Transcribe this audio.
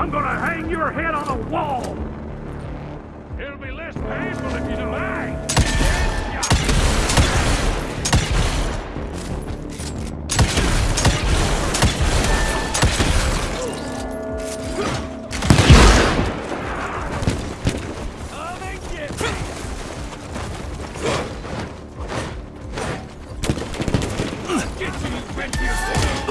I'm gonna hang your head on a wall! It'll be less painful if you don't act. Ugh.